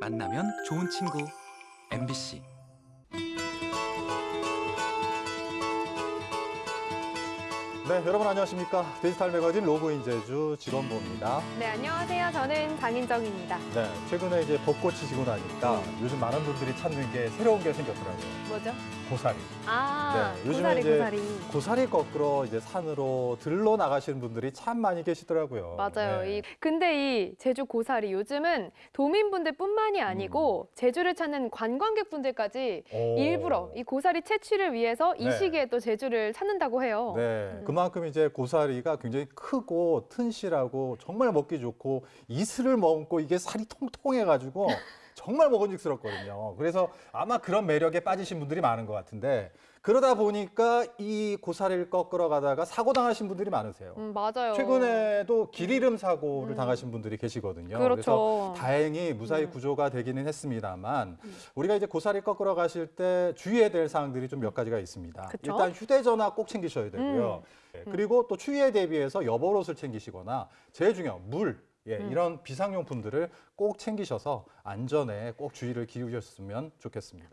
만나면 좋은 친구. MBC 네, 여러분 안녕하십니까. 디지털 매거진 로그인 제주 직원부입니다. 네, 안녕하세요. 저는 장인정입니다. 네, 최근에 이제 벚꽃이 지고 나니까 요즘 많은 분들이 찾는 게 새로운 게 생겼더라고요. 뭐죠? 고사리. 아, 네, 요즘에 고사리, 이제 고사리. 고사리 거꾸로 이제 산으로 들러 나가시는 분들이 참 많이 계시더라고요. 맞아요. 네. 이, 근데 이 제주 고사리 요즘은 도민분들뿐만이 아니고 제주를 찾는 관광객분들까지 음. 오. 일부러 이 고사리 채취를 위해서 이 네. 시기에 또 제주를 찾는다고 해요. 네, 그만큼 이제 고사리가 굉장히 크고 튼실하고 정말 먹기 좋고 이슬을 먹고 이게 살이 통통해가지고 정말 먹음직스럽거든요. 그래서 아마 그런 매력에 빠지신 분들이 많은 것 같은데 그러다 보니까 이 고사리를 꺾으러 가다가 사고 당하신 분들이 많으세요. 음, 맞아요. 최근에도 길 잃음 사고를 음. 당하신 분들이 계시거든요. 그렇죠. 그래서 다행히 무사히 음. 구조가 되기는 했습니다만 우리가 이제 고사리 꺾으러 가실 때 주의해야 될 사항들이 좀 몇 가지가 있습니다. 그쵸? 일단 휴대전화 꼭 챙기셔야 되고요. 예, 그리고 또 추위에 대비해서 여벌옷을 챙기시거나 제일 중요한 물. 예, 음. 이런 비상용품들을 꼭 챙기셔서 안전에 꼭 주의를 기울이셨으면 좋겠습니다.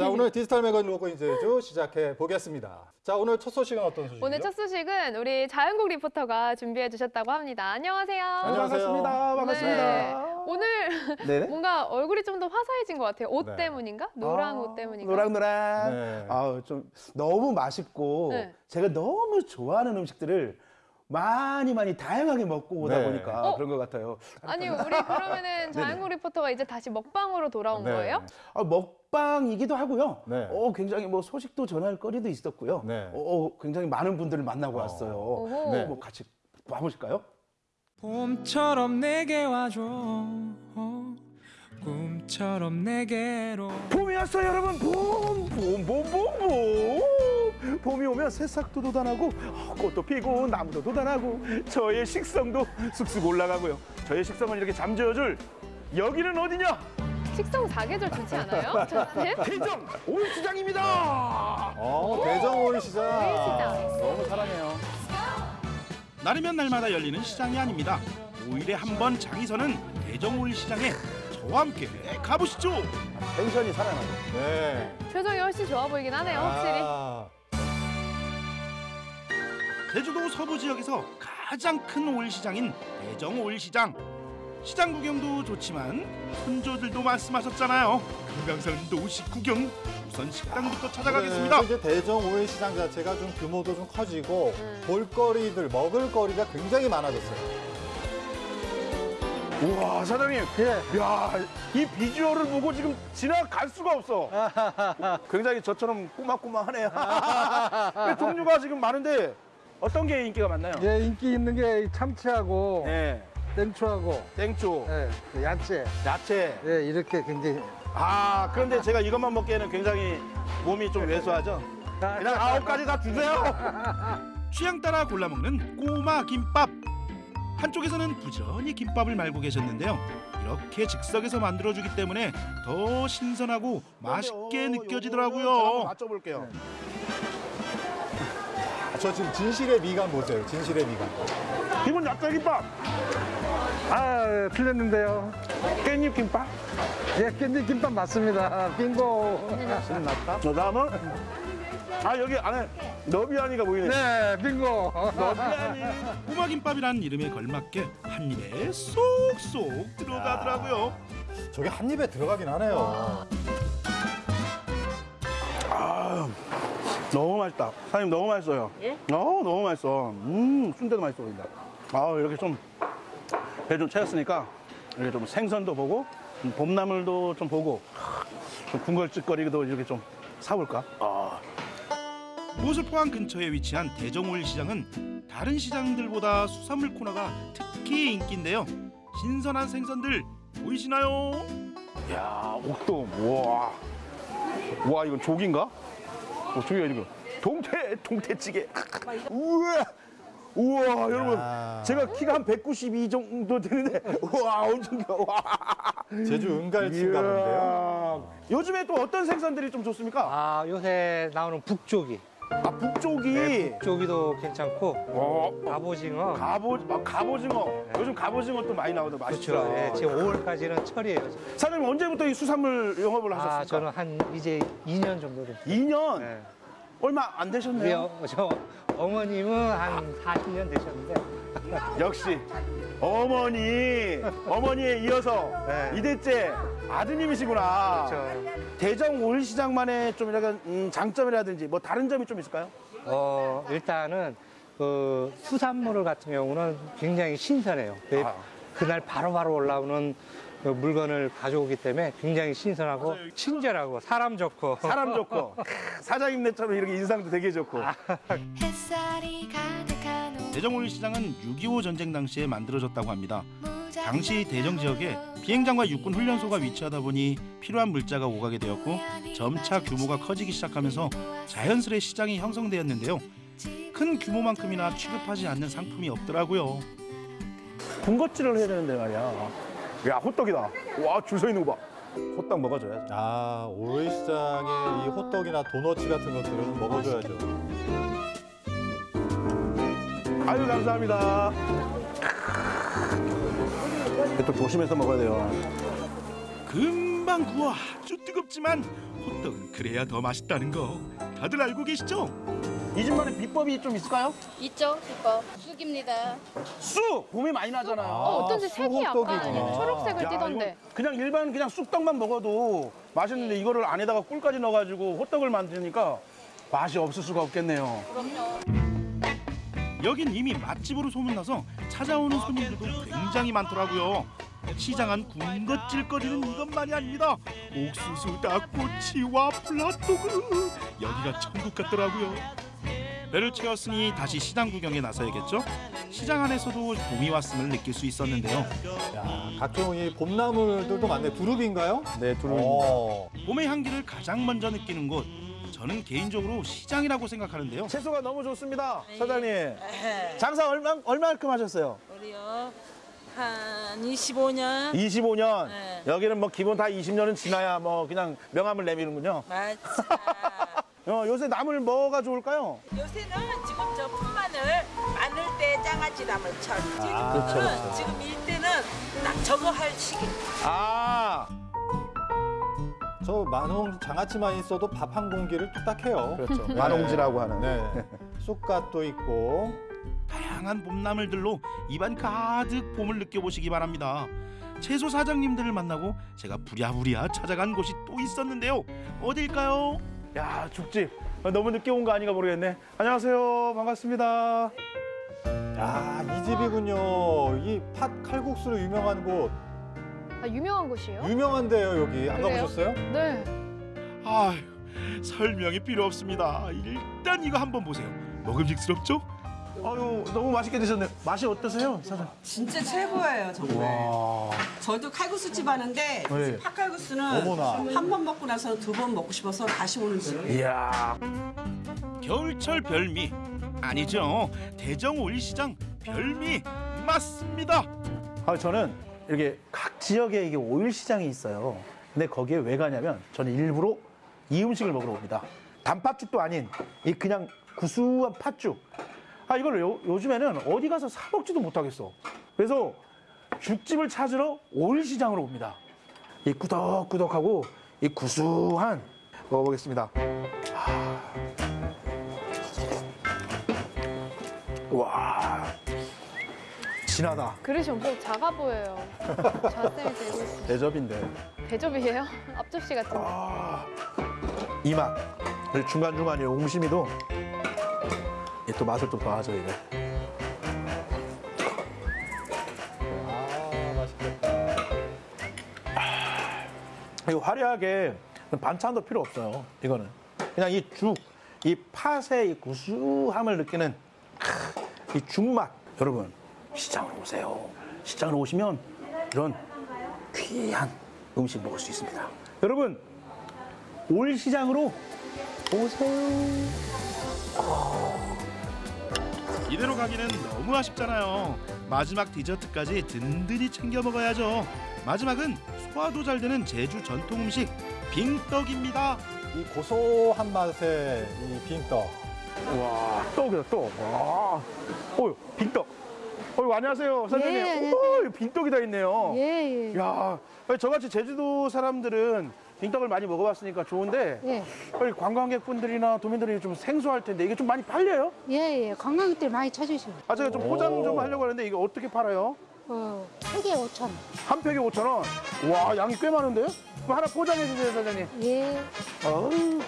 자, 오늘 디지털 매거진 로그인 제주 시작해 보겠습니다. 자, 오늘 첫 소식은 어떤 소식이죠? 오늘 첫 소식은 우리 자연국 리포터가 준비해 주셨다고 합니다. 안녕하세요. 안녕하세요. 반갑습니다. 반갑습니다. 네. 오늘 네네. 뭔가 얼굴이 좀 더 화사해진 것 같아요. 옷 네. 때문인가? 노랑 아, 옷 때문인가? 노랑노랑. 네. 아우 좀 너무 맛있고 네. 제가 너무 좋아하는 음식들을 많이 많이 다양하게 먹고 오다 네. 보니까 어? 그런 것 같아요. 아니 우리 그러면은 자연국 리포터가 이제 다시 먹방으로 돌아온 네. 거예요? 아, 먹방이기도 하고요. 네. 어, 굉장히 뭐 소식도 전할 거리도 있었고요. 네. 어, 굉장히 많은 분들을 만나고 어. 왔어요. 네. 뭐 같이 와보실까요? 봄처럼 내게 와줘 꿈처럼 내게로 봄이 왔어요 여러분 봄! 봄, 봄, 봄, 봄! 봄이 오면 새싹도 돋아나고 어, 꽃도 피고 나무도 돋아나고 저의 식성도 쑥쑥 올라가고요 저의 식성을 이렇게 잠재워줄 여기는 어디냐? 식성 사계절 좋지 않아요? 저한테? 대정 올시장입니다 어, 대정 오일 시장. 오일 시장. 너무 사랑해요. 날이면 날마다 열리는 시장이 아닙니다. 5일에 한 번 장이 서는 대정 오일 시장에 저와 함께 가보시죠. 텐션이 살아나고 네. 표정이 훨씬 좋아 보이긴 하네요, 확실히. 아, 제주도 서부 지역에서 가장 큰 오일 시장인 대정 오일 시장. 시장 구경도 좋지만 손조들도 말씀하셨잖아요. 금강산 노식 구경. 우선 식당부터 찾아가겠습니다. 네, 이제 대정 오일 시장 자체가 좀 규모도 좀 커지고 음. 볼거리들, 먹을거리가 굉장히 많아졌어요. 우와 사장님 야이 비주얼을 보고 지금 지나갈 수가 없어 굉장히 저처럼 꼬막꼬막하네요 종류가 지금 많은데 어떤 게 인기가 많나요? 예, 인기 있는 게 참치하고 네 땡초하고 땡초 예, 그 야채 야채 예, 이렇게 굉장히 아 그런데 제가 이것만 먹기에는 굉장히 몸이 좀 왜소하죠 그냥 아홉 가지 다 주세요 취향 따라 골라 먹는 꼬마 김밥. 한쪽에서는 부지런히 김밥을 말고 계셨는데요. 이렇게 즉석에서 만들어주기 때문에 더 신선하고 맛있게 느껴지더라고요. 맞춰볼게요 아, 저 지금 진실의 미간 보세요. 진실의 미간. 기본 야채 김밥 아, 틀렸는데요. 깻잎 김밥 예, 깻잎 김밥 맞습니다. 빙고. 신났다 저 다음은 아 여기 안에 너비아니가 보이네 네, 빙고. 너비아니 꼬마 김밥이라는 이름에 걸맞게 한 입에 쏙쏙 들어가더라고요. 저게 한 입에 들어가긴 하네요. 아, 너무 맛있다. 사장님 너무 맛있어요. 예? 어, 너무 맛있어. 음, 순대도 맛있어 보인다. 아, 이렇게 좀 배좀 채웠으니까 이렇게 좀 생선도 보고 음, 봄나물도 좀 보고 좀 군걸쭉거리도 이렇게 좀 사볼까? 아, 모슬포항 근처에 위치한 대정오일 시장은 다른 시장들보다 수산물 코너가 특히 인기인데요. 신선한 생선들 보이시나요? 야, 옥돔. 우와. 우와, 이건 조기인가? 어, 조기가 이거. 동태, 동태찌개. 우와. 우와, 여러분. 야. 제가 키가 한 192 정도 되는데, 우와, 엄청 커. 와. 제주 은갈치인가 본데요. 요즘에 또 어떤 생선들이 좀 좋습니까? 아, 요새 나오는 북조기. 아, 북쪽이. 네, 북조기도 괜찮고, 어, 갑오징어. 갑오, 아, 갑오징어. 요즘 갑오징어 또 많이 나오더 맛있죠. 그렇죠. 예, 지금 5월까지는 철이에요. 사장님 언제부터 이 수산물 영업을 하셨습니까? 아, 저는 한 이제 2년 정도 됐어요. 2년? 네. 얼마 안 되셨네요. 어, 저 어머님은 한 40년 되셨는데, 역시 어머니, 어머니에 이어서 네. 이대째 아드님이시구나. 그렇죠. 대정 올시장만의 좀 약간 음, 장점이라든지 뭐 다른 점이 좀 있을까요? 어, 일단은 그 수산물 같은 경우는 굉장히 신선해요. 왜 아. 그날 바로 바로 올라오는 그 물건을 가져오기 때문에 굉장히 신선하고 친절하고 사람 좋고 사람 좋고 크, 사장님네처럼 이렇게 인상도 되게 좋고 햇살이 가득한 대정올시장은 6.25 전쟁 당시에 만들어졌다고 합니다. 당시 대정 지역에 비행장과 육군 훈련소가 위치하다 보니 필요한 물자가 오가게 되었고 점차 규모가 커지기 시작하면서 자연스레 시장이 형성되었는데요. 큰 규모만큼이나 취급하지 않는 상품이 없더라고요. 군것질을 해야 되는데 말이야. 야 호떡이다. 와 줄 서 있는 거 봐. 호떡 먹어줘야죠. 아, 올시장에 이 호떡이나 도너츠 같은 것들은 먹어줘야죠. 아유 감사합니다. 또 조심해서 먹어야 돼요. 금방 구워 아주 뜨겁지만 호떡은 그래야 더 맛있다는 거 다들 알고 계시죠? 이 집만의 비법이 좀 있을까요? 있죠, 비법. 쑥입니다. 쑥 봄이 많이 나잖아요. 어, 어쩐지 색이 약간. 초록색을 야, 띠던데. 이거 그냥 일반 그냥 쑥떡만 먹어도 맛있는데 이거를 안에다가 꿀까지 넣어가지고 호떡을 만드니까 맛이 없을 수가 없겠네요. 여긴 이미 맛집으로 소문나서 찾아오는 손님들도 굉장히 많더라고요. 시장은 군것질거리는 이것만이 아닙니다. 옥수수, 닭꼬치, 와플, 핫도그 여기가 천국 같더라고요. 배를 채웠으니 다시 시장 구경에 나서야겠죠? 시장 안에서도 봄이 왔음을 느낄 수 있었는데요. 야, 각종 이 봄나물들도 많네. 두릅인가요? 네, 어. 봄의 향기를 가장 먼저 느끼는 곳. 저는 개인적으로 시장이라고 생각하는데요. 채소가 너무 좋습니다, 사장님. 장사 얼마 얼마만큼 하셨어요? 우리요 한 25년 25년. 네. 여기는 뭐 기본 다 20년은 지나야 뭐 그냥 명함을 내미는군요. 맞아. 어, 요새 나물 뭐가 좋을까요? 요새는 지금 저 풋마늘 마늘 때 장아찌 나물 철. 지금은 아, 그렇죠, 그렇죠. 지금 일때는 딱 저거 할 시기. 아, 저 만홍 장아찌만 있어도 밥 한 공기를 뚝딱해요. 그렇죠. 만홍지라고 하는. 네. 쑥갓도 있고. 다양한 봄나물들로 입안 가득 봄을 느껴보시기 바랍니다. 채소 사장님들을 만나고 제가 부랴부랴 찾아간 곳이 또 있었는데요. 어딜까요? 야, 죽집. 어, 너무 늦게 온 거 아닌가 모르겠네. 안녕하세요. 반갑습니다. 야, 이 집이군요. 이 팥 칼국수로 유명한 곳. 아, 유명한 곳이에요? 유명한데요, 여기. 안 그래요? 가보셨어요? 네. 아휴, 설명이 필요 없습니다. 일단 이거 한번 보세요. 먹음직스럽죠? 아유, 너무 맛있게 드셨네요. 맛이 어떠세요, 사장님? 진짜 최고예요 정말. 와. 저도 칼국수 집 하는데 네. 팥칼국수는. 한 번 먹고 나서 두 번 먹고 싶어서 다시 오는 집. 이야. 겨울철 별미 아니죠? 대정 올시장 별미 맞습니다. 아, 저는 이렇게 각 지역에 이게 오일 시장이 있어요. 근데 거기에 왜 가냐면 저는 일부러 이 음식을 먹으러 옵니다. 단팥죽도 아닌 이 그냥 구수한 팥죽. 아 이걸 요, 요즘에는 어디 가서 사 먹지도 못하겠어. 그래서 죽집을 찾으러 오일 시장으로 옵니다. 이 꾸덕꾸덕하고 이 구수한 먹어보겠습니다. 아. 와 진하다. 그릇이 엄청 작아 보여요. 자세히 들고. 대접인데. 대접이에요? 앞접시 같은데. 아, 이 맛. 중간중간에 옹심이도 이게 또 맛을 또 더하죠. 아, 맛있겠다. 이거 화려하게 반찬도 필요 없어요, 이거는. 그냥 이 죽, 이 팥의 이 구수함을 느끼는 크, 이 죽맛. 여러분, 시장으로 오세요. 시장으로 오시면 이런 귀한 음식 먹을 수 있습니다. 여러분, 올 시장으로 오세요. 이대로 가기는 너무 아쉽잖아요. 마지막 디저트까지 든든히 챙겨 먹어야죠. 마지막은 소화도 잘 되는 제주 전통 음식 빙떡입니다. 이 고소한 맛의 이 빙떡. 와, 떡이다, 떡. 와. 어유, 빙떡. 어유, 안녕하세요, 사장님. 예, 안녕하세요. 오, 빙떡이 다 있네요. 예, 예. 야, 저같이 제주도 사람들은 빙떡을 많이 먹어봤으니까 좋은데 예, 빨리 관광객분들이나 도민들이 좀 생소할 텐데 이게 좀 많이 팔려요? 예, 예. 관광객들 많이 찾으시고. 아, 제가 좀 포장 오. 좀 하려고 하는데 이게 어떻게 팔아요? 어, 세개 5천 원. 한 팩에 5천 원. 와, 양이 꽤 많은데요? 그럼 하나 포장해 주세요, 사장님. 예. 어우.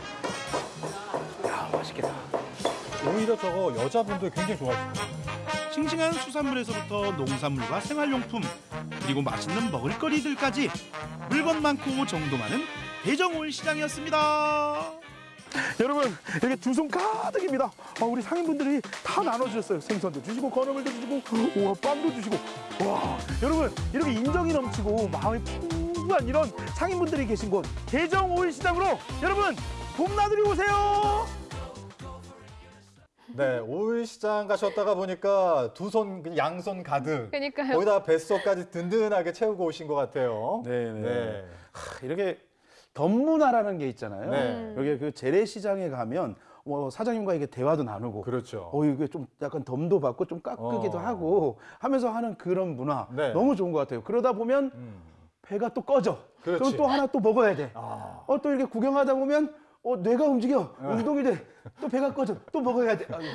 야, 맛있겠다. 오히려 저거 여자분들 굉장히 좋아하시네요. 싱싱한 수산물에서부터 농산물과 생활용품 그리고 맛있는 먹을거리들까지 물건 많고 정도 많은 대정올 시장이었습니다. 여러분 이렇게 두 손 가득입니다. 아, 우리 상인분들이 다 나눠주셨어요. 생선도 주시고 건어물도 주시고 우와 빵도 주시고 와 여러분 이렇게 인정이 넘치고 마음이 풍부한 이런 상인분들이 계신 곳 대정 오일 시장으로 여러분 봄나들이 오세요. 네, 오일 시장 가셨다가 보니까 두 손, 그 양손 가득. 그러니까요. 거기다 뱃속까지 든든하게 채우고 오신 것 같아요. 네네. 하, 이렇게 덤문화라는 게 있잖아요. 네. 여기 그 재래시장에 가면 뭐 사장님과 이게 대화도 나누고 그렇죠. 어 이게 좀 약간 덤도 받고 좀 깎기도 어. 하고 하면서 하는 그런 문화 네. 너무 좋은 것 같아요. 그러다 보면 음. 배가 또 꺼져. 그럼 그렇지. 또 하나 또 먹어야 돼. 아. 어또 이렇게 구경하다 보면 어 뇌가 움직여 운동이 돼. 또 배가 꺼져. 또 먹어야 돼. 아유,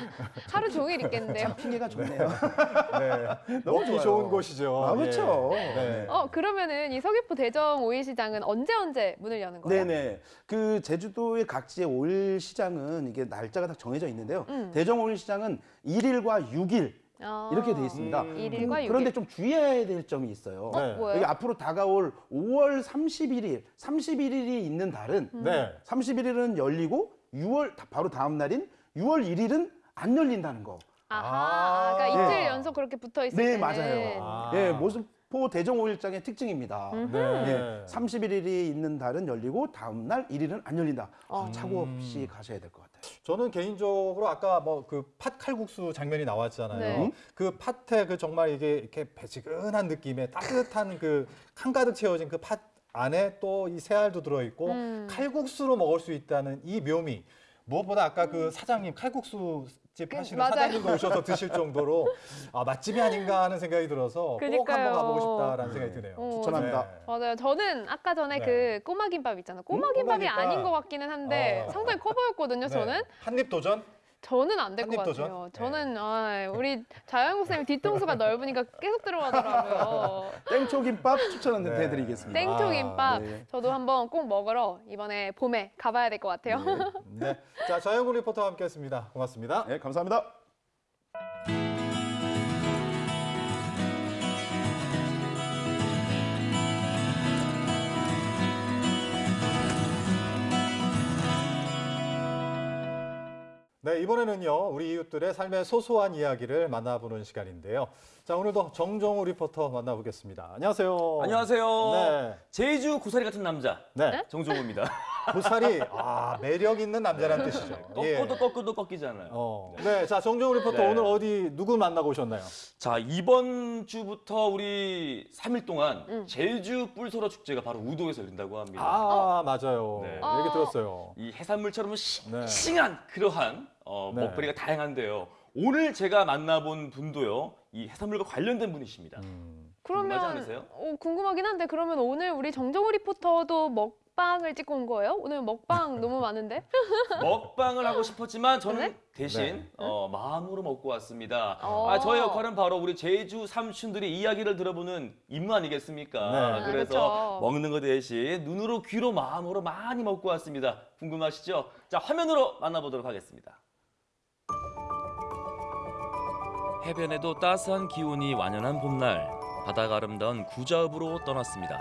하루 종일 있겠는데요. 핑계가 좋네요. 네. 너무 좋아요. 좋은 곳이죠. 아, 그렇죠. 예. 네. 어, 그러면은 이 서귀포 대정 오일 시장은 언제 언제 문을 여는 거예요? 네네. 그 제주도의 각지의 오일 시장은 이게 날짜가 다 정해져 있는데요. 음. 대정 오일 시장은 1일과 6일 아. 이렇게 돼 있습니다. 음. 그- 육일. 그런데 좀 주의해야 될 점이 있어요. 어, 네. 여기 앞으로 다가올 5월 31일, 31일이 있는 달은 네. 31일은 열리고 6월 다- 바로 다음 날인 6월 1일은 안 열린다는 거. 아하, 그러니까 아. 이틀 네. 연속 그렇게 붙어 있을 네, 때는 맞아요. 아. 예, 모습 포 대정 오일장의 특징입니다. 음흠. 네. 예, 31일이 있는 달은 열리고 다음 날 1일은 안 열린다. 어. 차고 없이 가셔야 될 것 같아요. 저는 개인적으로 아까 뭐 그 팥 칼국수 장면이 나왔잖아요. 네. 그 팥에 그 정말 이게 이렇게 배지근한 느낌의 따뜻한 그 한가득 채워진 그 팥 안에 또 이 새알도 들어있고 음. 칼국수로 먹을 수 있다는 이 묘미. 무엇보다 아까 그 사장님 칼국수 집 그, 하시는 맞아요. 사장님도 오셔서 드실 정도로 아, 맛집이 아닌가 하는 생각이 들어서 꼭 그러니까요. 한번 가보고 싶다라는 생각이 드네요. 어, 추천합니다. 네. 맞아요. 저는 아까 전에 네. 그 꼬마 김밥 있잖아요. 꼬마 음, 김밥이 꼬마 김밥. 아닌 것 같기는 한데 어. 상당히 커 보였거든요. 네. 저는 한입 도전? 저는 안 될것 도전? 같아요. 저는 아, 우리 자영국 선생님 뒤통수가 넓으니까 계속 들어가더라고요. 땡초김밥 추천 네. 해드리겠습니다. 땡초 김밥 아, 네. 저도 한번 꼭 먹으러 이번에 봄에 가봐야 될 것 같아요. 네. 자, 자영국 리포터와 함께했습니다. 고맙습니다. 네, 감사합니다. 네, 이번에는요, 우리 이웃들의 삶의 소소한 이야기를 만나보는 시간인데요. 자, 오늘도 정정우 리포터 만나보겠습니다. 안녕하세요. 안녕하세요. 네. 제주 고사리 같은 남자 네. 정종우입니다. 고사리, 아, 매력 있는 남자란 뜻이죠. 예. 꺾어도 꺾어도 꺾이잖아요. 어. 네, 자, 정정우 리포터 네. 오늘 어디, 누구 만나고 오셨나요? 자 이번 주부터 우리 3일 동안 음. 제주 뿔소라 축제가 바로 우도에서 열린다고 합니다. 아, 맞아요. 네. 얘기 들었어요. 이 해산물처럼 네. 싱싱한 그러한 어, 네. 먹거리가 다양한데요. 오늘 제가 만나본 분도요. 이 해산물과 관련된 분이십니다. 음. 궁금하지 그러면 않으세요? 어, 궁금하긴 한데 그러면 오늘 우리 정정우 리포터도 먹방을 찍고 온 거예요? 오늘 먹방 너무 많은데? 먹방을 하고 싶었지만 저는 네? 대신 네. 어, 마음으로 먹고 왔습니다. 어. 아, 저의 역할은 바로 우리 제주 삼촌들의 이야기를 들어보는 임무 아니겠습니까? 네. 아, 그래서 그렇죠. 먹는 것 대신 눈으로 귀로 마음으로 많이 먹고 왔습니다. 궁금하시죠? 자 화면으로 만나보도록 하겠습니다. 해변에도 따스한 기온이 완연한 봄날 바다가 아름다운 구자읍으로 떠났습니다.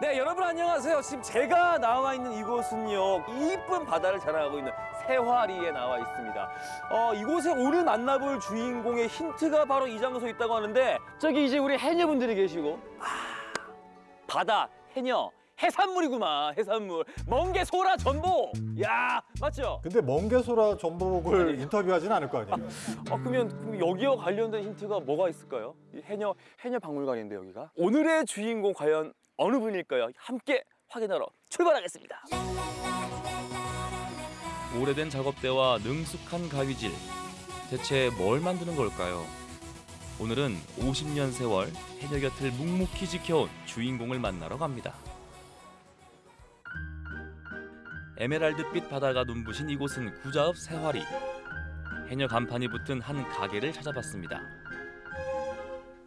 네 여러분 안녕하세요. 지금 제가 나와 있는 이곳은요 이쁜 바다를 자랑하고 있는 세화리에 나와 있습니다. 어, 이곳에 오늘 만나볼 주인공의 힌트가 바로 이 장소에 있다고 하는데 저기 이제 우리 해녀분들이 계시고 아, 바다 해녀 해산물이구만 해산물 멍게 소라 전복 야 맞죠? 근데 멍게소라 전복을 인터뷰하진 않을 거 아니에요. 어, 그러면 여기와 관련된 힌트가 뭐가 있을까요? 이 해녀 해녀 박물관인데 여기가 오늘의 주인공 과연 어느 분일까요? 함께 확인하러 출발하겠습니다. 오래된 작업대와 능숙한 가위질 대체 뭘 만드는 걸까요? 오늘은 50년 세월 해녀 곁을 묵묵히 지켜온 주인공을 만나러 갑니다. 에메랄드빛 바다가 눈부신 이곳은 구자읍 새화리. 해녀 간판이 붙은 한 가게를 찾아봤습니다.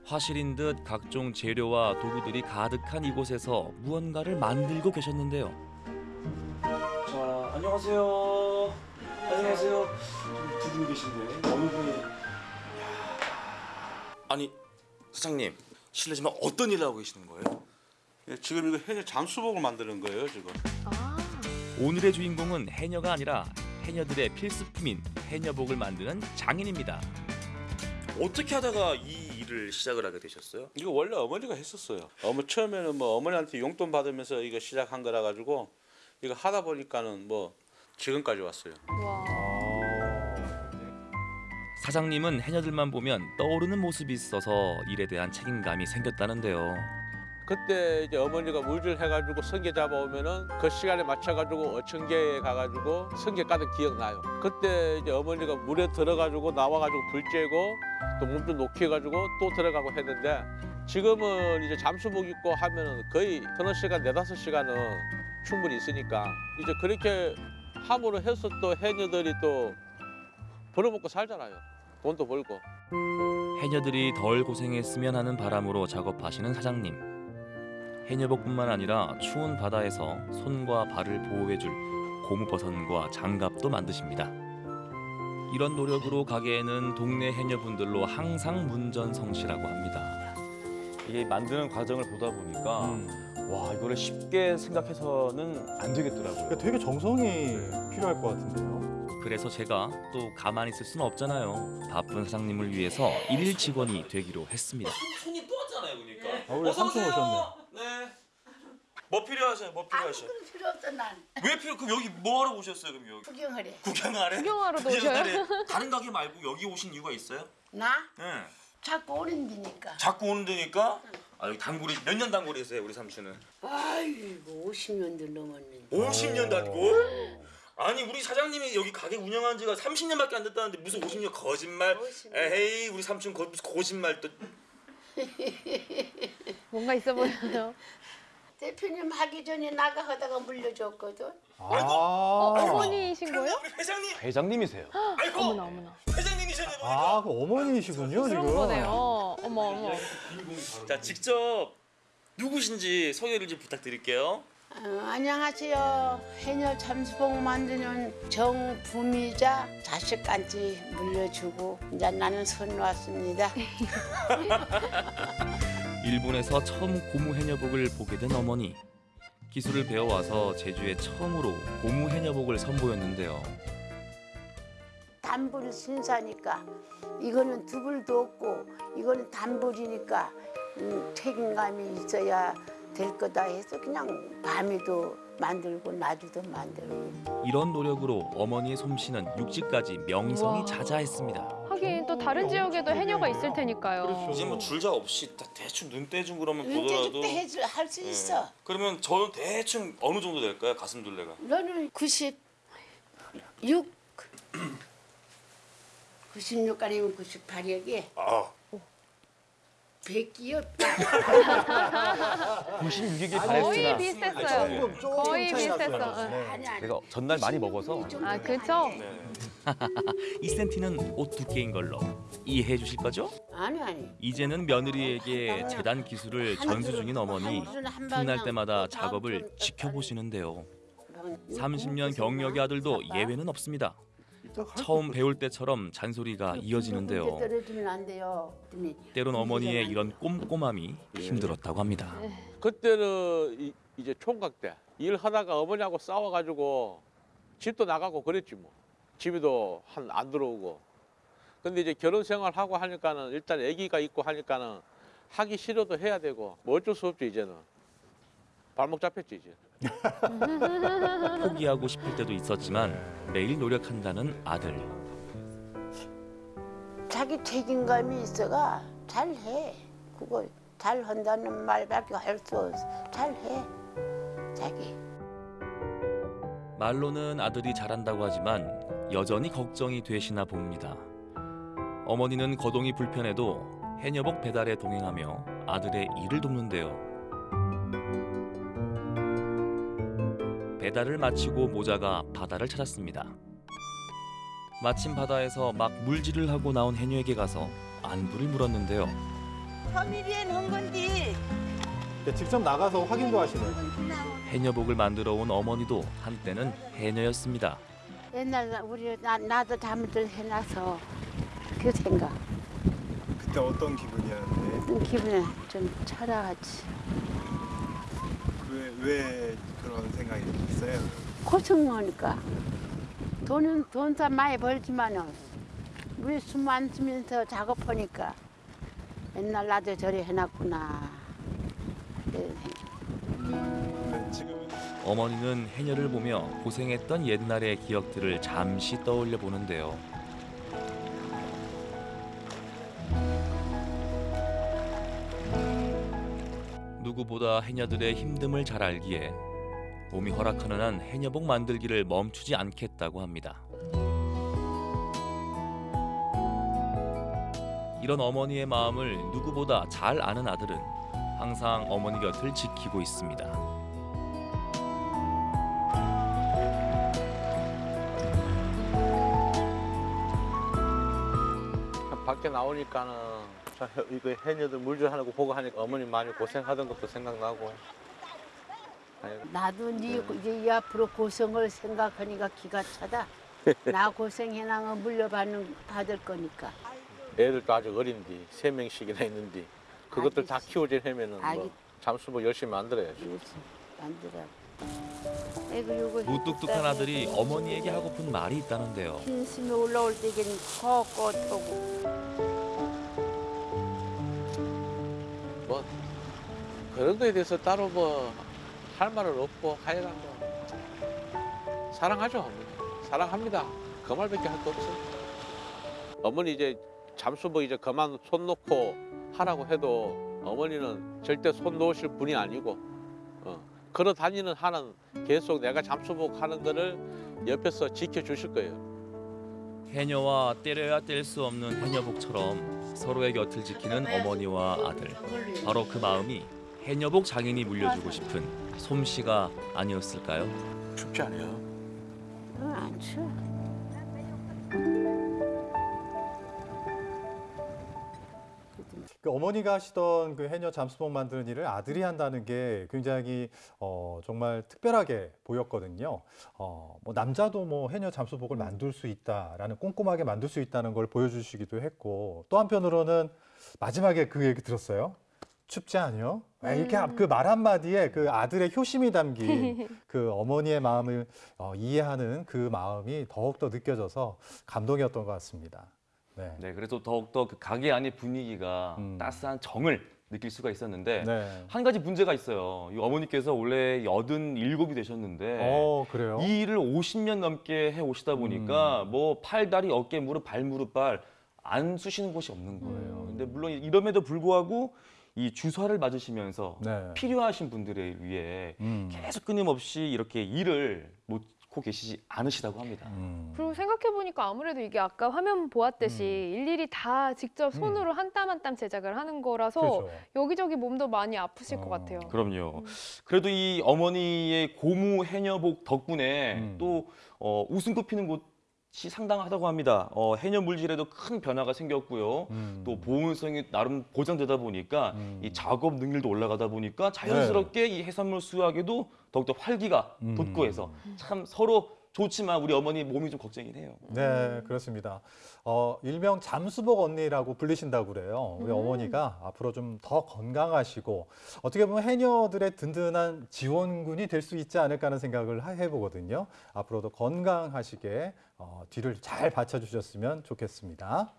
화실인 듯 각종 재료와 도구들이 가득한 이곳에서 무언가를 만들고 계셨는데요. 자, 안녕하세요. 안녕하세요. 두 분 계신데 어느 분이? 아니 사장님 실례지만 어떤 일을 하고 계시는 거예요? 예, 지금 이거 해녀 잠수복을 만드는 거예요 지금. 오늘의 주인공은 해녀가 아니라 해녀들의 필수품인 해녀복을 만드는 장인입니다. 어떻게 하다가 이 일을 시작을 하게 되셨어요? 이거 원래 어머니가 했었어요. 어머 처음에는 뭐 어머니한테 용돈 받으면서 이거 시작한 거라 가지고 이거 하다 보니까는 뭐 지금까지 왔어요. 사장님은 해녀들만 보면 떠오르는 모습이 있어서 일에 대한 책임감이 생겼다는데요. 그때 이제 어머니가 물질 해가지고 성게 잡아오면은 그 시간에 맞춰가지고 어청계에 가가지고 성게 까는 기억나요. 그때 이제 어머니가 물에 들어가지고 나와가지고 불 쬐고 또 몸좀 녹여가지고 또 들어가고 했는데 지금은 이제 잠수복 입고 하면은 거의 서너 시간, 네다섯 시간은 충분히 있으니까 이제 그렇게 함으로 해서 또 해녀들이 또 벌어먹고 살잖아요. 돈도 벌고. 해녀들이 덜 고생했으면 하는 바람으로 작업하시는 사장님. 해녀복뿐만 아니라 추운 바다에서 손과 발을 보호해줄 고무버선과 장갑도 만드십니다. 이런 노력으로 가게에는 동네 해녀분들로 항상 문전성시라고 합니다. 이게 만드는 과정을 보다 보니까 와 이거를 쉽게 생각해서는 안 되겠더라고요. 그러니까 되게 정성이 필요할 것 같은데요. 그래서 제가 또 가만히 있을 수는 없잖아요. 바쁜 사장님을 위해서 일일 직원이 되기로 했습니다. 손님 또 왔잖아요, 그러니까. 아, 우리 삼촌 오셨네. 네. 뭐 필요하세요? 뭐 필요하세요? 필요 없어 난 왜 필요? 그럼 여기 뭐 하러 오셨어요? 그럼 여기 구경하래 구경하래? 구경하러도 구경하래. 다른 가게 말고 여기 오신 이유가 있어요? 나 네. 자꾸 오는 데니까 자꾸 오는 데니까. 아 여기 단골이 몇 년 단골이세요, 우리 삼촌은? 아이고 50년도 넘었는데 50년 단골? 아니 우리 사장님이 여기 가게 운영한 지가 30년밖에 안 됐다는데 무슨 50년 거짓말? 에헤이 우리 삼촌 거, 무슨 거짓말 또 뭔가 있어 보여요. 대표님 하기 전에 나가 하다가 물려줬거든 어, 어머니이신 거예요? 회장님. 회장님이세요. 아이고. 어머나 어머나. 회장님이셨네. 아, 그 어머니이시군요, 그런 지금. 거네요. 어머 어머. 자 직접 누구신지 소개를 좀 부탁드릴게요. 어, 안녕하세요 해녀 잠수복 만드는 정부미자 자식까지 물려주고 이제 나는 손 놨습니다 일본에서 처음 고무 해녀복을 보게 된 어머니. 기술을 배워와서 제주에 처음으로 고무 해녀복을 선보였는데요. 단불 순사니까 이거는 두불도 없고 이거는 단불이니까 음, 책임감이 있어야 될 거다 해서 그냥 밤에도 만들고 낮에도 만들고 이런 노력으로 어머니의 솜씨는 육지까지 명성이 우와. 자자했습니다. 하긴 또 다른 지역에도 해녀가 있을 테니까요. 이제 뭐 줄자 없이 다 대충 눈대중 그러면 눈대중 보더라도 때 할수 예. 있어 그러면 저는 대충 어느 정도 될까요? 가슴 둘레가. 너는 96 96 아니면 98 여기 아. 100기요 96이 거의 비슷했어요. 조금, 조금 거의 비슷했어. 응. 네. 아니 아니 제가 전날 많이 먹어서 아 그쵸? 2cm는 옷 두께인 걸로 이해해 주실 거죠? 아니 아니 이제는 며느리에게 재단 기술을 전수 중인 어머니 틈날 때마다 작업을 지켜보시는데요. 30년 경력의 아들도 예외는 없습니다. 처음 배울 때처럼 잔소리가 이어지는데요. 떨어지면 안 돼요 그랬더니 때론 어머니의 이런 꼼꼼함이 힘들었다고 합니다. 그때는 이, 이제 총각 때 일하다가 어머니하고 싸워가지고 집도 나가고 그랬지 뭐. 집에도 한 안 들어오고. 근데 이제 결혼 생활하고 하니까는 일단 아기가 있고 하니까는 하기 싫어도 해야 되고 뭐 어쩔 수 없죠 이제는. 발목 잡혔지 이제. 포기하고 싶을 때도 있었지만 매일 노력한다는 아들. 자기 책임감이 있어가 잘해. 그거 잘한다는 말밖에 할 수 없어. 잘해. 자기. 말로는 아들이 잘한다고 하지만 여전히 걱정이 되시나 봅니다. 어머니는 거동이 불편해도 해녀복 배달에 동행하며 아들의 일을 돕는데요. 배달을 마치고 모자가 바다를 찾았습니다. 마침 바다에서 막 물질을 하고 나온 해녀에게 가서 안부를 물었는데요. 서미리엔 한 건디 네, 직접 나가서 확인도 하시네요. 해녀복을 만들어 온 어머니도 한때는 해녀였습니다. 옛날 우리 나, 나도 잘못을 해놔서 그 생각. 그때 어떤 기분이었는데? 기분에 좀 철학하지. 왜, 왜 그런 생각이 들었어요? 고생하니까 돈은 돈도 많이 벌지만은 우리 숨안 쉬면서 작업하니까 옛날 나도 저리 해놨구나. 생각. 어머니는 해녀를 보며 고생했던 옛날의 기억들을 잠시 떠올려 보는데요. 누구보다 해녀들의 힘듦을 잘 알기에 몸이 허락하는 한 해녀복 만들기를 멈추지 않겠다고 합니다. 이런 어머니의 마음을 누구보다 잘 아는 아들은 항상 어머니 곁을 지키고 있습니다. 밖에 나오니까는 이거 해녀들 물질하는 거 보고 하니까 어머니 많이 고생하던 것도 생각나고. 나도 네 이제 이 앞으로 고생을 생각하니까 기가 차다. 나 고생해나가 물려받는 받을 거니까. 애들도 아직 어린디 세 명씩이나 있는데 그것들 다 키워지려면은 아기- 뭐 잠수복 열심히 만들어야지. 만들어. 애고 요거 무뚝뚝한 아들이 어머니에게 하고픈 말이 있다는데요. 힘심이 올라올 때긴 걷걷하고 뭐 그런 거에 대해서 따로 뭐 할 말은 없고 하여간 뭐 사랑하죠. 어머니 사랑합니다. 그 말밖에 할 거 없어요. 어머니 이제 잠수복 이제 그만 손 놓고 하라고 해도 어머니는 절대 손 놓으실 분이 아니고 어, 걸어 다니는 한은 계속 내가 잠수복 하는 거를 옆에서 지켜주실 거예요. 해녀와 때려야 뗄 수 없는 해녀복처럼 서로의 곁을 지키는 어머니와 아들. 바로 그 마음이 해녀복 장인이 물려주고 싶은 솜씨가 아니었을까요? 춥지 않아요? 응, 안 추워. 그 어머니가 하시던 그 해녀 잠수복 만드는 일을 아들이 한다는 게 굉장히 어, 정말 특별하게 보였거든요. 어, 뭐 남자도 뭐 해녀 잠수복을 만들 수 있다라는 꼼꼼하게 만들 수 있다는 걸 보여주시기도 했고 또 한편으로는 마지막에 그 얘기 들었어요. 춥지 않요? 이렇게 그 말 한마디에 그 아들의 효심이 담긴 그 어머니의 마음을 어, 이해하는 그 마음이 더욱더 느껴져서 감동이었던 것 같습니다. 네. 네, 그래서 더욱더 그 가게 안의 분위기가 따스한 정을 느낄 수가 있었는데 네. 한 가지 문제가 있어요. 이 어머니께서 원래 87이 되셨는데 어, 그래요? 이 일을 50년 넘게 해 오시다 보니까 뭐 팔, 다리, 어깨, 무릎, 발, 무릎, 발안 쑤시는 곳이 없는 거예요. 근데 물론 이럼에도 불구하고 이 주사를 맞으시면서 네. 필요하신 분들에 위해 음. 계속 끊임없이 이렇게 일을 놓고 계시지 않으시다고 합니다. 음. 그리고 생각해 보니까 아무래도 이게 아까 화면 보았듯이 일일이 다 직접 손으로 한땀 한 땀 제작을 하는 거라서 그렇죠. 여기저기 몸도 많이 아프실 것 같아요. 그럼요. 그래도 이 어머니의 고무 해녀복 덕분에 음. 또 어, 웃음꽃 피는 곳이 상당하다고 합니다. 어, 해녀 물질에도 큰 변화가 생겼고요. 음. 또 보온성이 나름 보장되다 보니까 이 작업 능률도 올라가다 보니까 자연스럽게 이 해산물 수확에도 더욱더 활기가 음. 돋고 해서 참 서로 좋지만 우리 어머니 몸이 좀 걱정이 돼요. 네, 그렇습니다. 어, 일명 잠수복 언니라고 불리신다고 그래요. 우리 음. 어머니가 앞으로 좀 더 건강하시고 어떻게 보면 해녀들의 든든한 지원군이 될 수 있지 않을까 하는 생각을 하- 해보거든요. 앞으로도 건강하시게 어, 뒤를 잘 받쳐주셨으면 좋겠습니다.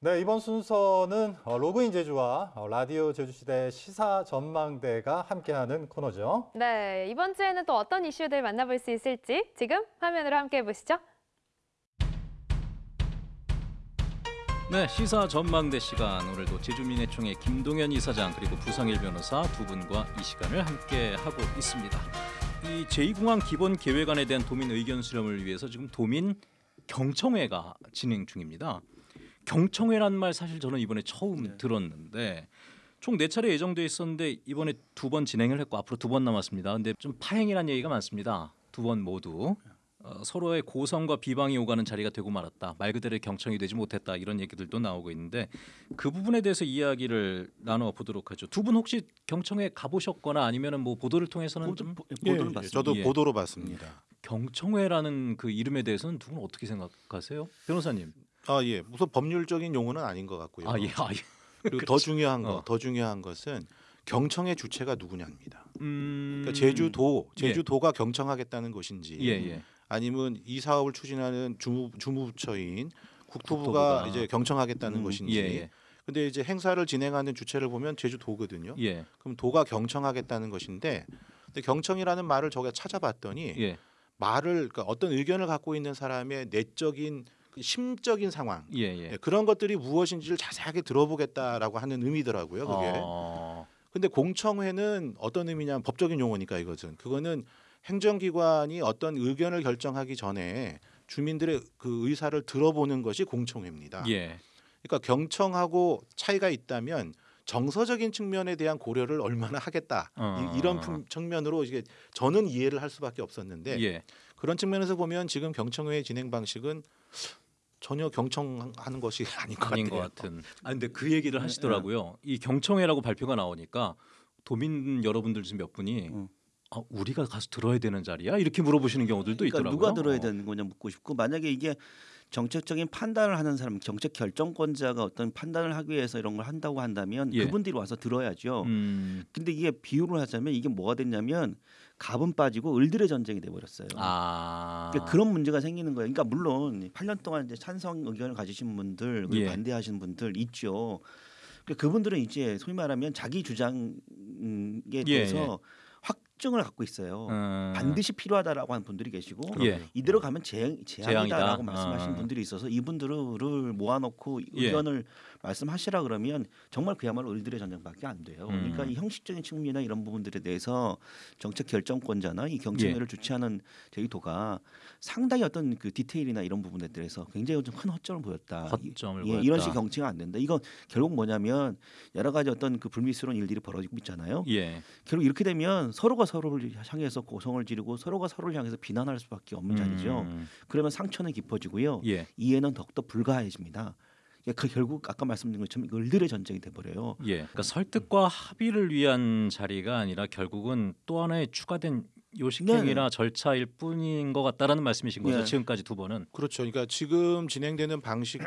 네, 이번 순서는 어, 로그인 제주와 어, 라디오 제주시대 시사 전망대가 함께하는 코너죠. 네, 이번 주에는 또 어떤 이슈들 만나볼 수 있을지 지금 화면으로 함께 해보시죠. 네, 시사 전망대 시간 오늘도 제주민해총의 김동현 이사장 그리고 부상일 변호사 두 분과 이 시간을 함께 하고 있습니다. 이 제2공항 기본 계획안에 대한 도민 의견 수렴을 위해서 지금 도민 경청회가 진행 중입니다. 경청회란 말 사실 저는 이번에 처음 들었는데 총 네 차례 예정돼 있었는데 이번에 두 번 진행을 했고 앞으로 두 번 남았습니다. 근데 좀 파행이라는 얘기가 많습니다. 두 번 모두 어, 서로의 고성과 비방이 오가는 자리가 되고 말았다. 말 그대로 경청이 되지 못했다. 이런 얘기들도 나오고 있는데 그 부분에 대해서 이야기를 나눠 보도록 하죠. 두 분 혹시 경청회 가보셨거나 아니면은 뭐 보도를 통해서는 좀 보도는 예, 봤습니다. 저도 보도로 봤습니다. 경청회라는 그 이름에 대해서는 두 분 어떻게 생각하세요, 변호사님? 아 예, 우선 법률적인 용어는 아닌 것 같고요. 아 예, 아 예. 그리고 더. 중요한 거, 어. 더 중요한 것은 경청의 주체가 누구냐입니다. 음... 그러니까 제주도, 예. 제주도가 경청하겠다는 것인지, 예, 예. 아니면 이 사업을 추진하는 주무, 주무 부처인 국토부가, 국토부가. 이제 경청하겠다는 음, 것인지. 예, 예. 근데 이제 행사를 진행하는 주체를 보면 제주도거든요. 예. 그럼 도가 경청하겠다는 것인데, 근데 경청이라는 말을 저가 찾아봤더니 예. 말을 그러니까 어떤 의견을 갖고 있는 사람의 내적인 그 심적인 상황 예, 예. 예, 그런 것들이 무엇인지를 자세하게 들어보겠다라고 하는 의미더라고요. 그게. 어... 근데 공청회는 어떤 의미냐면 법적인 용어니까 이것은 그거는 행정기관이 어떤 의견을 결정하기 전에 주민들의 그 의사를 들어보는 것이 공청회입니다. 예. 그러니까 경청하고 차이가 있다면 정서적인 측면에 대한 고려를 얼마나 하겠다 어. 이, 런 품- 측면으로 이게 저는 이해를 할 수밖에 없었는데 예. 그런 측면에서 보면 지금 경청회의 진행 방식은 전혀 경청하는 것이 아닌 것 아닌 같아요. 것 같은. 아 근데 그 얘기를 하시더라고요. 이 경청회라고 발표가 나오니까 도민 여러분들 중 몇 분이 아, 우리가 가서 들어야 되는 자리야? 이렇게 물어보시는 경우들도 그러니까 있더라고요. 누가 들어야 되는 거냐 묻고 싶고 만약에 이게 정책적인 판단을 하는 사람, 정책 결정권자가 어떤 판단을 하기 위해서 이런 걸 한다고 한다면 예. 그분들이 와서 들어야죠. 음. 근데 이게 비유를 하자면 이게 뭐가 됐냐면 갑은 빠지고 을들의 전쟁이 돼 버렸어요. 아. 그러니까 그런 문제가 생기는 거예요. 그러니까 물론 8년 동안 이제 찬성 의견을 가지신 분들, 그리고 예. 반대하시는 분들 있죠. 그러니까 그분들은 이제 소위 말하면 자기 주장에 예, 대해서 확 증을 갖고 있어요. 음. 반드시 필요하다라고 하는 분들이 계시고 예. 이대로 가면 재, 재앙이다라고 재앙이다. 말씀하시는 아. 분들이 있어서 이분들을 모아놓고 예. 의견을 말씀하시라 그러면 정말 그야말로 을들의 전쟁밖에 안 돼요. 음. 그러니까 이 형식적인 측면이나 이런 부분들에 대해서 정책 결정권자나 이 경청회를 예. 주최하는 제주도가 상당히 어떤 그 디테일이나 이런 부분에 대해서 굉장히 좀 큰 허점을 보였다. 허점을 예, 보였다. 이런 식 경청이 안 된다. 이건 결국 뭐냐면 여러 가지 어떤 그 불미스러운 일들이 벌어지고 있잖아요. 예. 결국 이렇게 되면 서로가 서로를 향해서 고성을 지르고 서로가 서로를 향해서 비난할 수밖에 없는 자리죠. 음. 그러면 상처는 깊어지고요. 예. 이해는 더욱더 불가해집니다. 그러니까 그 결국 아까 말씀드린 것처럼 을들의 전쟁이 돼버려요. 예. 그러니까 설득과 합의를 위한 자리가 아니라 결국은 또 하나의 추가된 요식행위나 절차일 뿐인 것 같다라는 말씀이신 거죠. 예. 지금까지 두 번은. 그렇죠. 그러니까 지금 진행되는 방식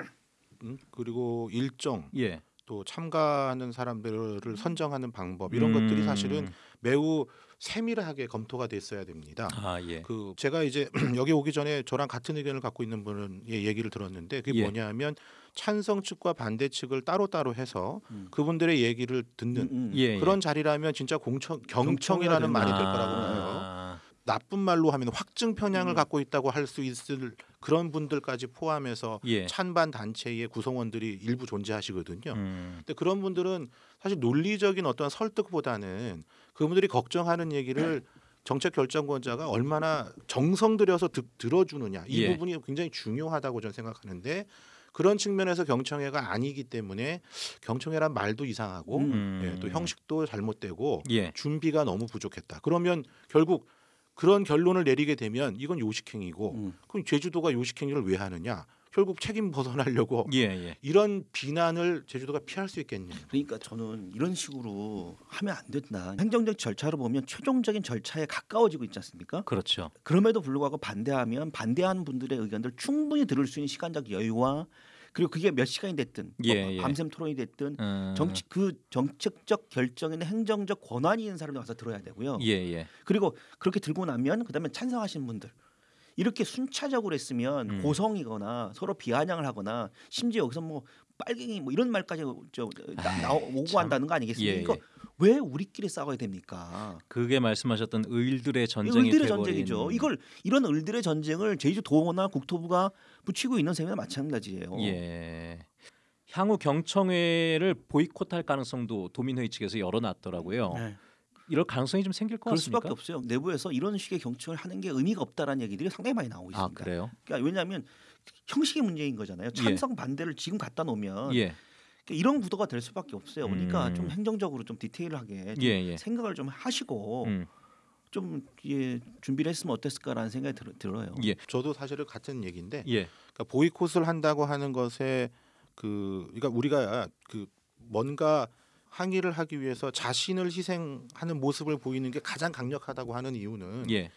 음, 그리고 일정 예. 또 참가하는 사람들을 선정하는 방법 이런 음. 것들이 사실은 매우 세밀하게 검토가 됐어야 됩니다. 아 예. 그 제가 이제 여기 오기 전에 저랑 같은 의견을 갖고 있는 분은 예, 얘기를 들었는데 그게 예. 뭐냐면 찬성 측과 반대 측을 따로따로 해서 음. 그분들의 얘기를 듣는 예, 그런 자리라면 진짜 공청 경청이라는 말이 될 거라고 봐요. 아. 나쁜 말로 하면 확증 편향을 갖고 있다고 할 수 있을 그런 분들까지 포함해서 예. 찬반 단체의 구성원들이 일부 존재하시거든요. 음. 근데 그런 분들은 사실 논리적인 어떤 설득보다는 그분들이 걱정하는 얘기를 정책 결정권자가 얼마나 정성 들여서 듣, 들어주느냐 이 예. 부분이 굉장히 중요하다고 저는 생각하는데 그런 측면에서 경청회가 아니기 때문에 경청회란 말도 이상하고 음. 예, 또 형식도 잘못되고 예. 준비가 너무 부족했다. 그러면 결국 그런 결론을 내리게 되면 이건 요식행위고 음. 그럼 제주도가 요식행위를 왜 하느냐? 결국 책임 벗어나려고 예, 예. 이런 비난을 제주도가 피할 수 있겠냐? 그러니까 저는 이런 식으로 하면 안 된다. 행정적 절차로 보면 최종적인 절차에 가까워지고 있지 않습니까? 그렇죠. 그럼에도 불구하고 반대하면 반대하는 분들의 의견들 충분히 들을 수 있는 시간적 여유와 그리고 그게 몇 시간이 됐든 예, 뭐 예. 밤샘 토론이 됐든 음. 정치 그 정책적 결정이나 행정적 권한이 있는 사람이 와서 들어야 되고요. 예, 예. 그리고 그렇게 들고 나면 그다음에 찬성하시는 분들 이렇게 순차적으로 했으면 음. 고성이거나 서로 비아냥을 하거나 심지어 여기서 뭐 빨갱이 뭐 이런 말까지 저, 나, 아이, 나, 오고 참. 한다는 거 아니겠습니까? 예, 그러니까 왜 우리끼리 싸워야 됩니까? 그게 말씀하셨던 을들의 전쟁이 을들의 전쟁이죠. 이걸 이런 을들의 전쟁을 제주 도나 국토부가 붙이고 있는 셈이나 마찬가지예요. 예. 향후 경청회를 보이콧할 가능성도 도민회의 측에서 열어놨더라고요. 네. 이럴 가능성이 좀 생길 것 그럴 같습니까? 수밖에 없어요. 내부에서 이런 식의 경청을 하는 게 의미가 없다라는 얘기들이 상당히 많이 나오고 아 있습니다. 그래요? 그러니까 왜냐하면 형식의 문제인 거잖아요. 찬성 반대를 지금 갖다 놓으면 예. 그러니까 이런 구도가 될 수밖에 없어요. 그러니까 음. 좀 행정적으로 좀 디테일하게 좀 예, 예. 생각을 좀 하시고 음. 좀 예, 준비를 했으면 어땠을까라는 생각이 들, 들어요. 예. 저도 사실은 같은 얘기인데 예. 그러니까 보이콧을 한다고 하는 것에 그 그러니까 우리가 그 뭔가 항의를 하기 위해서 자신을 희생하는 모습을 보이는 게 가장 강력하다고 하는 이유는 예.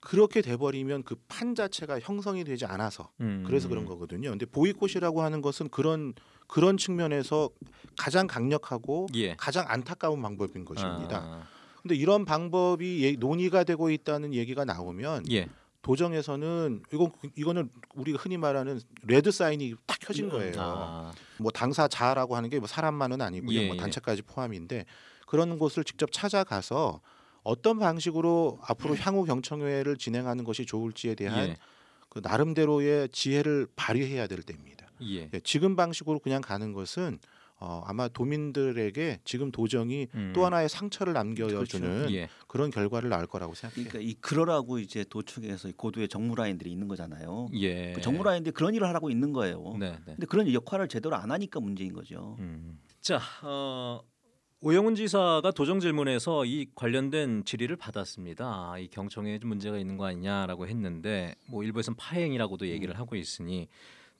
그렇게 돼버리면 그 판 자체가 형성이 되지 않아서 음. 그래서 그런 거거든요. 근데 보이콧이라고 하는 것은 그런 그런 측면에서 가장 강력하고 예. 가장 안타까운 방법인 것입니다. 아. 근데 이런 방법이 예- 논의가 되고 있다는 얘기가 나오면 예. 도정에서는 이건 이거는 우리가 흔히 말하는 레드 사인이 딱 켜진 거예요. 아. 뭐 당사자라고 하는 게 뭐 사람만은 아니고요. 예, 뭐 예. 단체까지 포함인데 그런 곳을 직접 찾아가서 어떤 방식으로 앞으로 향후 경청회를 진행하는 것이 좋을지에 대한 예. 그 나름대로의 지혜를 발휘해야 될 때입니다. 예. 예, 지금 방식으로 그냥 가는 것은 어, 아마 도민들에게 지금 도정이 음. 또 하나의 상처를 남겨주는 그렇죠. 예. 그런 결과를 낳을 거라고 생각해요. 그러니까 이 그러라고 이제 도청에서 이 고도의 정무 라인들이 있는 거잖아요. 예. 그 정무 라인들이 그런 일을 하고 있는 거예요. 네, 네. 근데 그런 역할을 제대로 안 하니까 문제인 거죠. 음. 자, 어, 오영훈 지사가 도정 질문에서 이 관련된 질의를 받았습니다. 이 경청에 좀 문제가 있는 거 아니냐라고 했는데 뭐 일부에서는 파행이라고도 얘기를 하고 있으니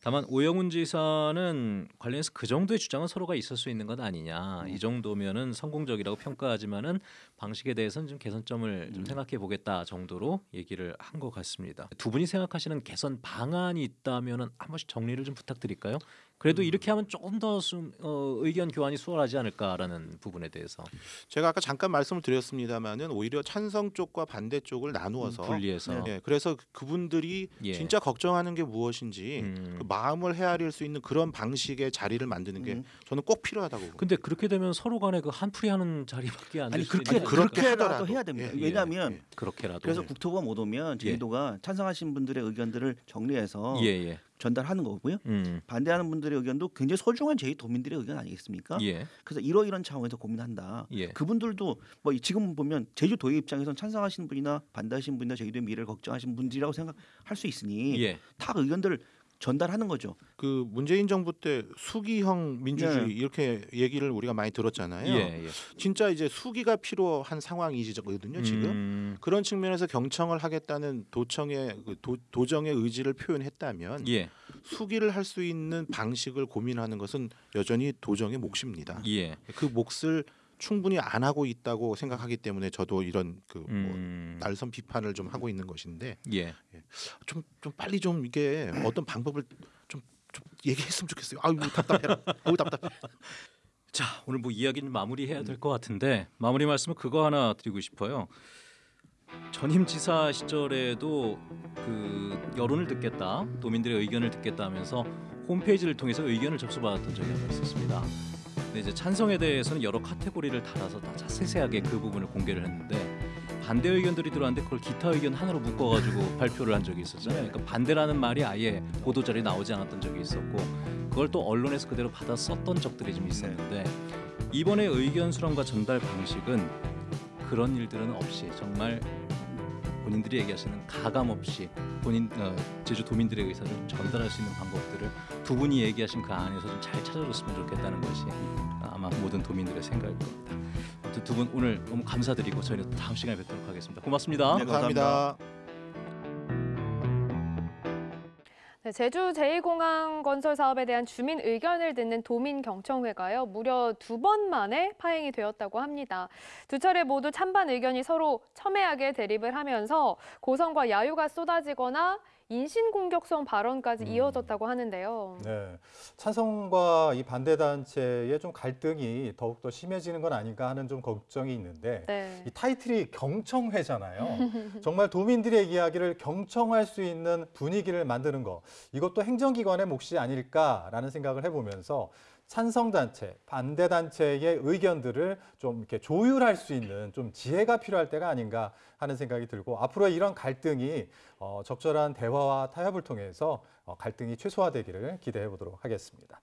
다만 오영훈 지사는 관련해서 그 정도의 주장은 서로가 있을 수 있는 것 아니냐. 이 정도면은 성공적이라고 평가하지만은 방식에 대해서는 좀 개선점을 좀 생각해 보겠다 정도로 얘기를 한 것 같습니다. 두 분이 생각하시는 개선 방안이 있다면은 한 번씩 정리를 좀 부탁드릴까요? 그래도 이렇게 하면 조금 더 좀, 어, 의견 교환이 수월하지 않을까라는 부분에 대해서 제가 아까 잠깐 말씀을 드렸습니다마는 오히려 찬성 쪽과 반대 쪽을 나누어서 음, 분리해서. 예, 그래서 그분들이 예. 진짜 걱정하는 게 무엇인지 음. 그 마음을 헤아릴 수 있는 그런 방식의 자리를 만드는 게 저는 꼭 필요하다고. 근데 그렇게 되면 서로 간에 그 한풀이 하는 자리밖에 안 아니 그렇게 그렇게 하더라도. 해야 됩니다. 예, 예, 왜냐하면 그렇게라도 그래서 예. 국토부가 못 오면 제주도가 찬성하신 분들의 의견들을 정리해서 예, 예. 전달하는 거고요. 음. 반대하는 분들의 의견도 굉장히 소중한 제주 도민들의 의견 아니겠습니까? 예. 그래서 이러이런 차원에서 고민한다. 예. 그분들도 뭐 지금 보면 제주도의 입장에선 찬성하시는 분이나 반대하시는 분이나 제주도의 미래를 걱정하시는 분들이라고 생각할 수 있으니 예. 다 의견들을 전달하는 거죠. 그 문재인 정부 때 수기형 민주주의 네. 이렇게 얘기를 우리가 많이 들었잖아요. 예, 예. 진짜 이제 수기가 필요한 상황이거든요. 지금 음. 그런 측면에서 경청을 하겠다는 도청의 그 도, 도정의 의지를 표현했다면 예. 수기를 할 수 있는 방식을 고민하는 것은 여전히 도정의 몫입니다. 예. 그 몫을 충분히 안 하고 있다고 생각하기 때문에 저도 이런 그뭐 음. 날선 비판을 좀 하고 있는 것인데 예. 좀좀 빨리 좀 이게 어떤 방법을 좀, 좀 얘기했으면 좋겠어요. 아유 답답해라. 아유 답답해. 자, 오늘 뭐 이야기는 마무리해야 될 것 같은데 마무리 말씀은 그거 하나 드리고 싶어요. 전임 지사 시절에도 그 여론을 듣겠다, 도민들의 의견을 듣겠다 하면서 홈페이지를 통해서 의견을 접수받았던 적이 한번 있었습니다. 근데 이제 찬성에 대해서는 여러 카테고리를 달아서 다 세세하게 그 부분을 공개를 했는데 반대 의견들이 들어왔는데 그걸 기타 의견 하나로 묶어가지고 발표를 한 적이 있었잖아요. 그러니까 반대라는 말이 아예 보도 자료에 나오지 않았던 적이 있었고 그걸 또 언론에서 그대로 받아 썼던 적들이 좀 있었는데 이번에 의견 수렴과 전달 방식은 그런 일들은 없이 정말 본인들이 얘기하시는 가감 없이 본인 어, 제주 도민들의 의사를 전달할 수 있는 방법들을 두 분이 얘기하신 그 안에서 좀 잘 찾아줬으면 좋겠다는 것이 아마 모든 도민들의 생각일 겁니다. 아무튼 두 분 오늘 너무 감사드리고 저희는 또 다음 시간에 뵙도록 하겠습니다. 고맙습니다. 네, 감사합니다. 네, 제주 제2공항 건설 사업에 대한 주민 의견을 듣는 도민 경청회가요 무려 두 번 만에 파행이 되었다고 합니다. 두 차례 모두 찬반 의견이 서로 첨예하게 대립을 하면서 고성과 야유가 쏟아지거나 인신공격성 발언까지 이어졌다고 하는데요. 네, 찬성과 이 반대 단체의 좀 갈등이 더욱 더 심해지는 건 아닌가 하는 좀 걱정이 있는데 네. 이 타이틀이 경청회잖아요. 정말 도민들의 이야기를 경청할 수 있는 분위기를 만드는 거 이것도 행정기관의 몫이 아닐까라는 생각을 해보면서 찬성 단체, 반대 단체의 의견들을 좀 이렇게 조율할 수 있는 좀 지혜가 필요할 때가 아닌가 하는 생각이 들고 앞으로 이런 갈등이 어, 적절한 대화와 타협을 통해서 어, 갈등이 최소화되기를 기대해 보도록 하겠습니다.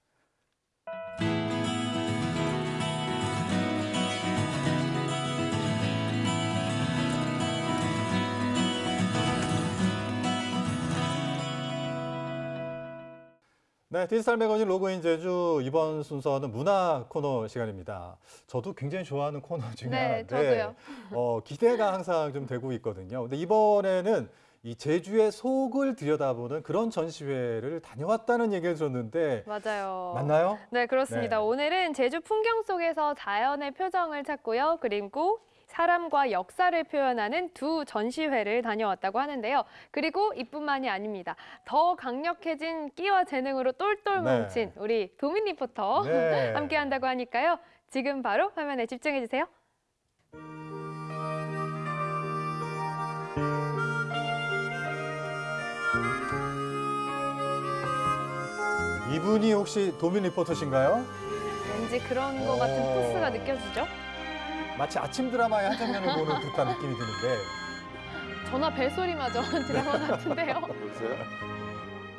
네, 디지털 매거진 로그인 제주 이번 순서는 문화 코너 시간입니다. 저도 굉장히 좋아하는 코너 중에 네, 하나인데. 어, 기대가 항상 좀 되고 있거든요. 근데 이번에는 이 제주의 속을 들여다보는 그런 전시회를 다녀왔다는 얘기를 들었는데 맞아요. 맞나요? 네, 그렇습니다. 네. 오늘은 제주 풍경 속에서 자연의 표정을 찾고요. 그리고 사람과 역사를 표현하는 두 전시회를 다녀왔다고 하는데요. 그리고 이뿐만이 아닙니다. 더 강력해진 끼와 재능으로 똘똘 네. 뭉친 우리 도민 리포터 네. 함께 한다고 하니까요. 지금 바로 화면에 집중해 주세요. 이분이 혹시 도민 리포터신가요? 왠지 그런 것 같은 어. 포스가 느껴지죠? 마치 아침 드라마의 한 장면을 보는 듯한 느낌이 드는데 전화 벨소리마저 드라마 같은데요. 여보세요?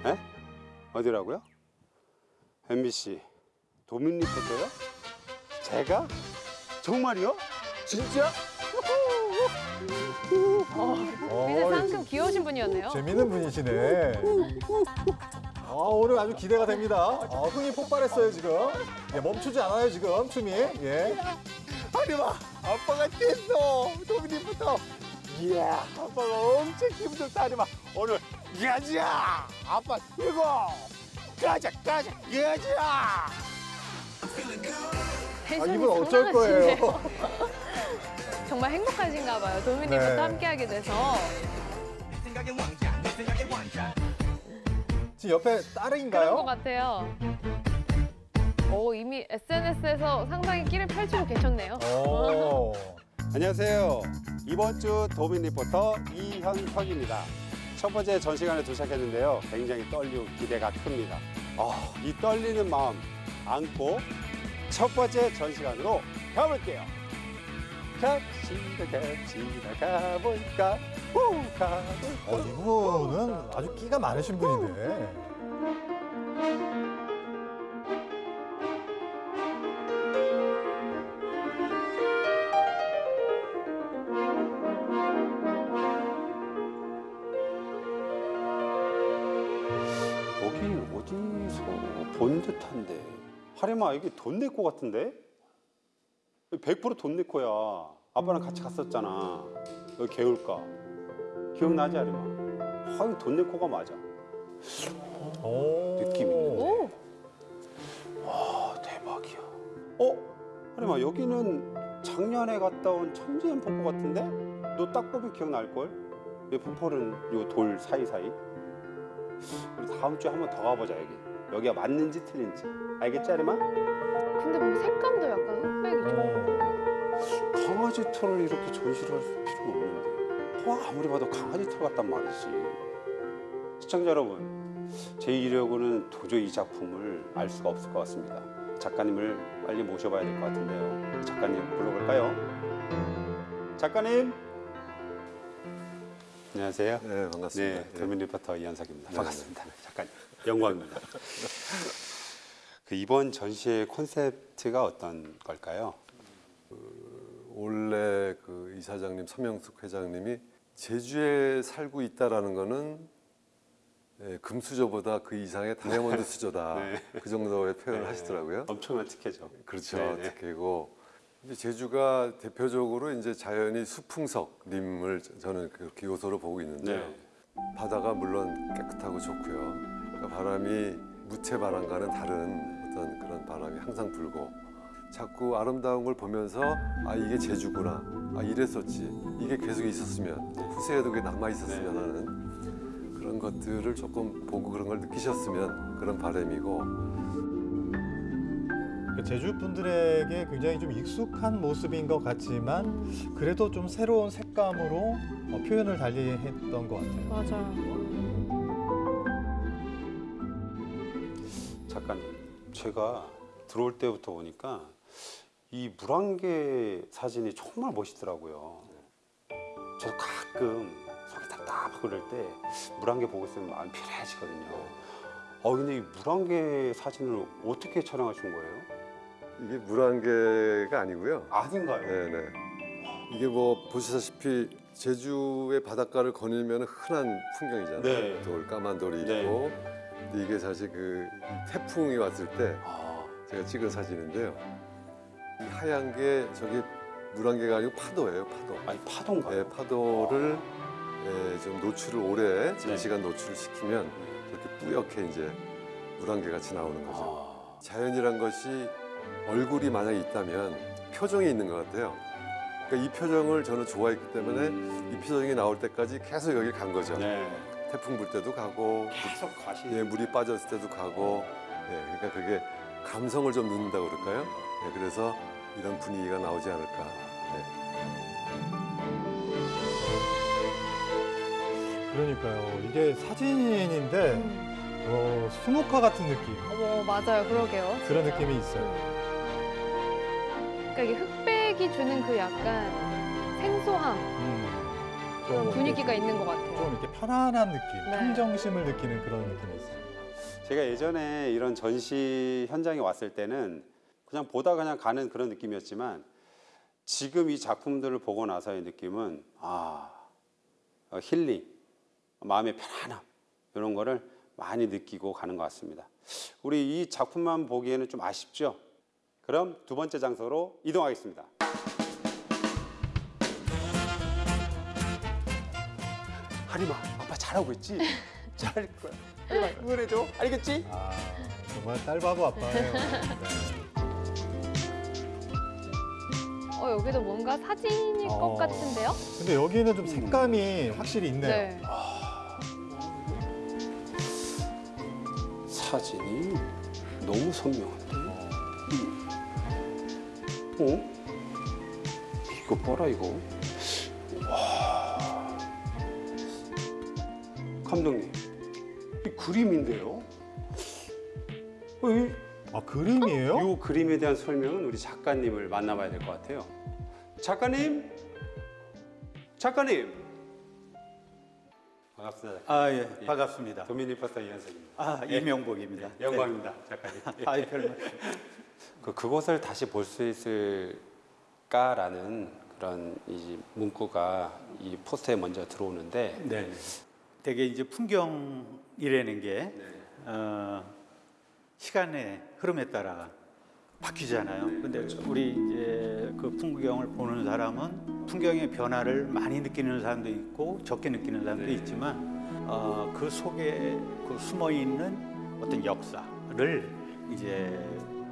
에? 어디라고요? MBC 도민 리포터요? 제가? 정말이요? 진짜? 이제 상큼 귀여우신 분이었네요. 재밌는 분이시네. 아, 오늘 아주 기대가 됩니다. 아, 흥이 폭발했어요 지금. 예, 멈추지 않아요 지금 춤이. 예. 하리마 아빠가 됐어 도민 리포터 이야 아빠가 엄청 기분 좋다 하리마 오늘 가자 아빠 이거 가자 가자 가자 텐션이 이분 어쩔 거예요? 정말 행복하신가 봐요. 도민 네. 함께하게 돼서. 지금 옆에 그런 것 딸인가요? 같아요. 오, 이미 SNS에서 상당히 끼를 펼치고 계셨네요. 오. 안녕하세요 이번 주 도민 리포터 이현석입니다 첫 번째 전시관에 도착했는데요 굉장히 떨리고 기대가 큽니다 아, 이 떨리는 마음 안고 첫 번째 전시관으로 가볼게요 갑시다 갑시다 가볼까 후 가볼까 어, 이분은 아주 끼가 많으신 분인데. 여기 어디서 본 듯한데 하림아 여기 돈 내고 같은데? 100%돈 내고야 아빠랑 같이 갔었잖아 여기 개울가 기억나지 하림아? 아 이거 돈 내고가 맞아 느낌 있는데 와 대박이야 어? 하림아 여기는 작년에 갔다 온 천지연 폭포 같은데? 너 딱 보면 기억날걸? 이 폭포는 요 돌 사이사이 우리 다음 주에 한 번 더 가보자 여기 여기가 맞는지 틀린지 알겠지 하림아? 근데 뭐 색감도 약간. 강아지 털을 이렇게 전시를 할 필요는 없는데. 와 아무리 봐도 강아지 털 같단 말이지. 시청자 여러분 제 이력으로는 도저히 이 작품을 알 수가 없을 것 같습니다. 작가님을 빨리 모셔봐야 될 것 같은데요. 작가님 불러볼까요? 작가님! 안녕하세요. 네 반갑습니다. 네, 도민 리포터 이현석입니다. 네, 반갑습니다. 작가님 영광입니다. 그 이번 전시의 콘셉트가 어떤 걸까요? 원래 그 이사장님 서명숙 회장님이 제주에 살고 있다라는 거는 예, 금수저보다 그 이상의 다이아몬드 수저다. 네. 그 정도의 표현을 네. 하시더라고요. 엄청난 특혜죠. 그렇죠. 네, 네. 특혜고 이제 제주가 대표적으로 이제 자연이 수풍석림을 저는 그렇게 요소로 보고 있는데 네. 바다가 물론 깨끗하고 좋고요. 그러니까 바람이 무채 바람과는 다른 어떤 그런 바람이 항상 불고 자꾸 아름다운 걸 보면서 아 이게 제주구나 아 이랬었지 이게 계속 있었으면 후세에도 그게 남아 있었으면 하는 그런 것들을 조금 보고 그런 걸 느끼셨으면 그런 바람이고 그 제주 분들에게 굉장히 좀 익숙한 모습인 것 같지만 그래도 좀 새로운 색감으로 어, 표현을 달리 했던 것 같아요. 맞아요. 작가님, 제가 들어올 때부터 보니까 이 물안개 사진이 정말 멋있더라고요. 저도 가끔 속이 답답하고 그럴 때 물안개 보고 있으면 마음이 편해지거든요. 어, 근데 이 물안개 사진을 어떻게 촬영하신 거예요? 이게 물안개가 아니고요. 아닌가요? 네네. 이게 뭐 보시다시피 제주의 바닷가를 거닐면 흔한 풍경이잖아요. 네. 돌 까만 돌이 네. 있고 근데 이게 사실 그 태풍이 왔을 때 제가 찍은 사진인데요. 이 하얀 게 저기 물안개가 아니고 파도예요. 파도. 아니 파도인가요? 네, 파도를 예, 좀 노출을 오래 네. 장시간 노출을 시키면 이렇게 뿌옇게 이제 물안개 같이 나오는 거죠. 자연이란 것이 얼굴이 만약에 있다면 표정이 있는 것 같아요. 그러니까 이 표정을 저는 좋아했기 때문에 이 표정이 나올 때까지 계속 여기 간 거죠. 태풍 불 때도 가고, 계속 가시. 예, 물이 빠졌을 때도 가고, 예, 그러니까 그게 감성을 좀 넣는다 고 그럴까요? 예, 그래서 이런 분위기가 나오지 않을까. 예. 그러니까요. 이게 사진인데 어, 수묵화 같은 느낌 어머 맞아요. 그러게요. 그런 진짜. 느낌이 있어요. 그러니까 이게 흑백이 주는 그 약간 생소함 그런 좀 분위기가 있는 것 같아요. 좀 이렇게 편안한 느낌, 네. 평정심을 느끼는 그런 느낌이 있어요. 제가 예전에 이런 전시 현장에 왔을 때는 그냥 보다 그냥 가는 그런 느낌이었지만 지금 이 작품들을 보고 나서의 느낌은 아 어, 힐링, 마음의 편안함 이런 거를 많이 느끼고 가는 것 같습니다. 우리 이 작품만 보기에는 좀 아쉽죠? 그럼 두 번째 장소로 이동하겠습니다. 하리마, 아빠 잘하고 있지? 잘할 거야. 하리마, 응원해줘. 알겠지? 아, 정말 딸 바보 아빠예요. 네. 어 여기도 뭔가 사진일 것 어. 같은데요? 근데 여기는 좀 색감이 확실히 있네요. 네. 사진이 너무 선명한데? 어? 이거 봐라 이거. 와. 감독님, 이 그림인데요? 어, 이, 아 그림이에요? 이 그림에 대한 설명은 우리 작가님을 만나봐야 될 것 같아요. 작가님, 작가님. 반갑습니다. 아, 예, 반갑습니다. 도미니퍼스터 이현석입니다. 아, 예. 이명복입니다. 네, 영광입니다, 작가님. 아이, 별 말씀. 그 그곳을 다시 볼 수 있을까라는 그런 이 문구가 이 포스터에 먼저 들어오는데 네. 되게 이제 풍경이라는 게 어, 시간의 흐름에 따라 바뀌잖아요. 근데 우리 이제 그 풍경을 보는 사람은 풍경의 변화를 많이 느끼는 사람도 있고 적게 느끼는 사람도 있지만 어, 그 속에 그 숨어 있는 어떤 역사를 이제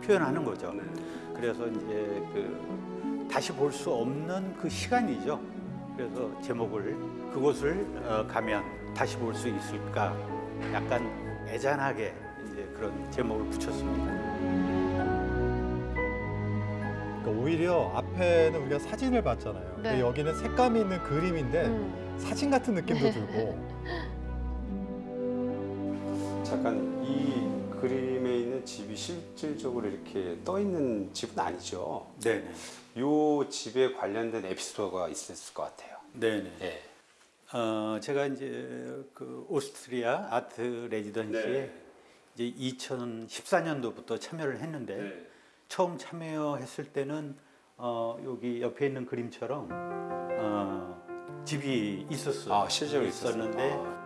표현하는 거죠. 그래서 이제 그 다시 볼 수 없는 그 시간이죠. 그래서 제목을 그곳을 어, 가면 다시 볼 수 있을까 약간 애잔하게 그런 제목을 붙였습니다. 그러니까 오히려 앞에는 우리가 사진을 봤잖아요. 근데 네. 여기는 색감이 있는 그림인데 음. 사진 같은 느낌도 들고 잠깐 이 그림에 있는 집이 실질적으로 이렇게 떠 있는 집은 아니죠. 네. 이 집에 관련된 에피소드가 있었을 것 같아요. 네네. 예. 어, 제가 이제 그 오스트리아 아트 레지던시에 네. 이제 2014년도부터 참여를 했는데 네. 처음 참여했을 때는 어, 여기 옆에 있는 그림처럼 어, 집이 있었어요. 아, 실제로 있었는데?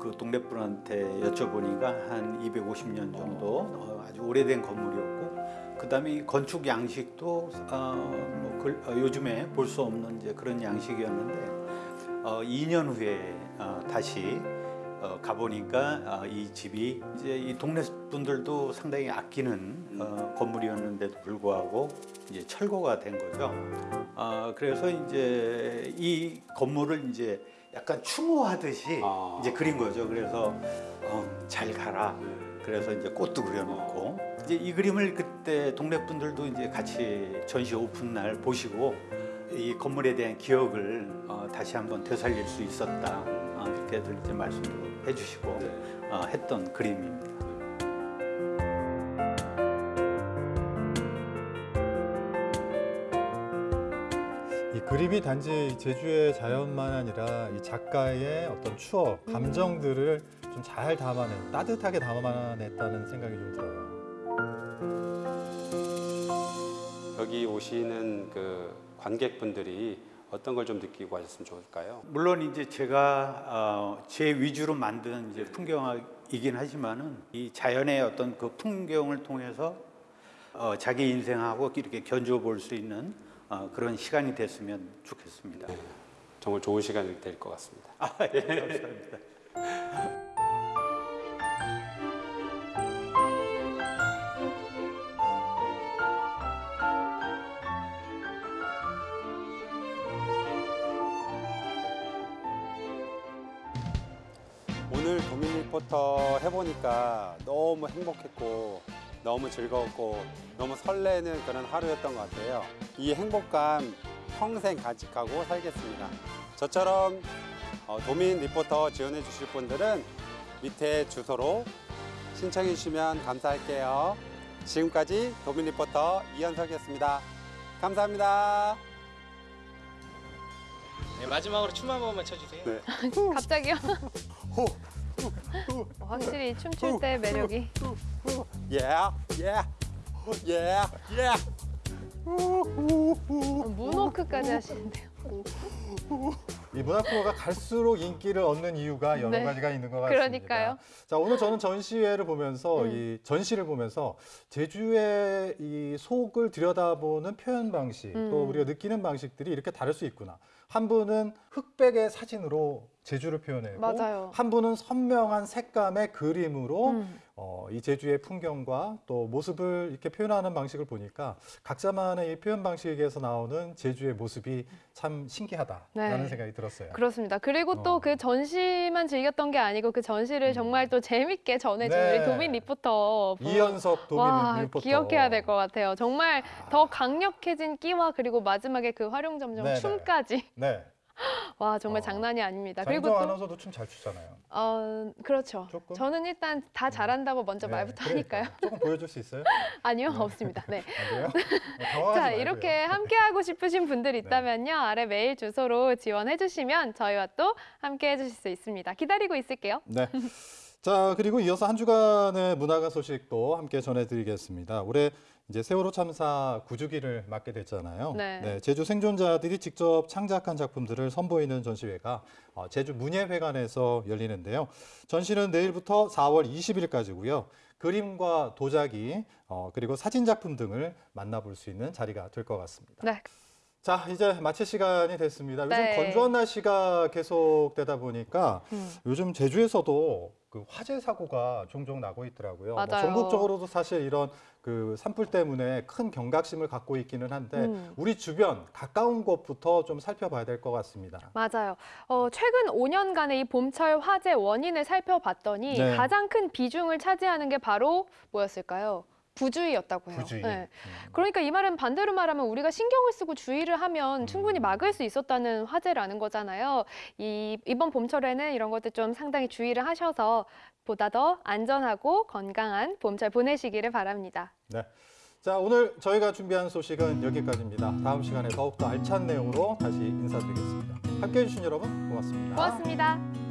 그 동네 분한테 여쭤보니까 한 250년 정도 어, 아주 오래된 건물이었고 그다음에 이 건축 양식도 어, 뭐 그, 어, 요즘에 볼 수 없는 이제 그런 양식이었는데 어, 2년 후에 어, 다시 어, 가보니까 어, 이 집이 이제 이 동네 분들도 상당히 아끼는 어, 건물이었는데도 불구하고 이제 철거가 된 거죠. 어, 그래서 이제 이 건물을 이제 약간 추모하듯이 아. 이제 그린 거죠. 그래서 어, 잘 가라. 그래서 이제 꽃도 그려놓고 이제 이 그림을 그때 동네 분들도 이제 같이 전시 오픈 날 보시고 이 건물에 대한 기억을 어, 다시 한번 되살릴 수 있었다. 어, 이렇게들 이제 말씀도 해주시고 어, 했던 그림입니다. 이 그림이 단지 제주의 자연만 아니라 이 작가의 어떤 추억, 감정들을 좀 잘 담아낸, 따뜻하게 담아냈다는 생각이 좀 들어요. 여기 오시는 그 관객분들이 어떤 걸 좀 느끼고 가셨으면 좋을까요? 물론 이제 제가 어, 제 위주로 만든 이제 풍경이긴 하지만은 이 자연의 어떤 그 풍경을 통해서 어, 자기 인생하고 이렇게 견주어 볼 수 있는 어, 그런 시간이 됐으면 좋겠습니다. 정말 좋은 시간이 될 것 같습니다. 아, 예, 감사합니다. 리포터 해보니까 너무 행복했고 너무 즐거웠고 너무 설레는 그런 하루였던 것 같아요. 이 행복감 평생 간직하고 살겠습니다. 저처럼 어, 도민 리포터 지원해 주실 분들은 밑에 주소로 신청해 주시면 감사할게요. 지금까지 도민 리포터 이현석이었습니다. 감사합니다. 네, 마지막으로 춤 한 번만 춰주세요. 네. 갑자기요? 어, 확실히 춤출 때 매력이. 예, 예, 예, 예. 문워크까지 하시는데요. 이 문화 프로가 갈수록 인기를 얻는 이유가 여러 네. 가지가 있는 것 같습니다. 그러니까요. 자 오늘 저는 전시회를 보면서 음. 이 전시를 보면서 제주의 이 속을 들여다보는 표현 방식 음. 또 우리가 느끼는 방식들이 이렇게 다를 수 있구나. 한 분은 흑백의 사진으로 제주를 표현하고 맞아요. 한 분은 선명한 색감의 그림으로 음. 어, 이 제주의 풍경과 또 모습을 이렇게 표현하는 방식을 보니까 각자만의 이 표현 방식에서 나오는 제주의 모습이 참 신기하다라는 네. 생각이 들었어요. 그렇습니다. 그리고 어. 또그 전시만 즐겼던 게 아니고 그 전시를 정말 또 재밌게 전해준 음. 네. 우리 도민 리포터. 분. 이현석 도민 와, 리포터. 기억해야 될 것 같아요. 정말 더 강력해진 끼와 그리고 마지막에 그 화룡점정 네, 네. 춤까지. 네. 와 정말 장난이 아닙니다. 그리고 또 아나운서도 춤 잘 추잖아요. 어, 그렇죠. 저는 일단 다 잘한다고 먼저 네, 말부터 그러니까요. 하니까요. 조금 보여줄 수 있어요? 아니요, 없습니다. 네. 안 돼요? 어, 당황하지 자, 말고요. 네. 이렇게 함께 하고 싶으신 분들 있다면요. 아래 메일 주소로 지원해 주시면 저희와 또 함께 해 주실 수 있습니다. 기다리고 있을게요. 네. 자 그리고 이어서 한 주간의 문화가 소식도 함께 전해드리겠습니다. 올해 이제 세월호 참사 9주기를 맞게 됐잖아요. 네. 제주 생존자들이 직접 창작한 작품들을 선보이는 전시회가 어, 제주 문예회관에서 열리는데요. 전시는 내일부터 4월 20일까지고요. 그림과 도자기 어, 그리고 사진 작품 등을 만나볼 수 있는 자리가 될 것 같습니다. 네. 자 이제 마칠 시간이 됐습니다. 요즘 네. 건조한 날씨가 계속되다 보니까 음. 요즘 제주에서도 그 화재 사고가 종종 나고 있더라고요. 뭐 맞아요. 전국적으로도 사실 이런 그 산불 때문에 큰 경각심을 갖고 있기는 한데 음. 우리 주변 가까운 곳부터 좀 살펴봐야 될 것 같습니다. 맞아요. 어, 최근 5년간의 이 봄철 화재 원인을 살펴봤더니 네. 가장 큰 비중을 차지하는 게 바로 뭐였을까요? 부주의였다고 해요. 부주의. 네. 그러니까 이 말은 반대로 말하면 우리가 신경을 쓰고 주의를 하면 충분히 막을 수 있었다는 화제라는 거잖아요. 이 이번 봄철에는 이런 것들 좀 상당히 주의를 하셔서 보다 더 안전하고 건강한 봄철 보내시기를 바랍니다. 네. 자 오늘 저희가 준비한 소식은 여기까지입니다. 다음 시간에 더욱더 알찬 내용으로 다시 인사드리겠습니다. 함께해 주신 여러분 고맙습니다. 고맙습니다.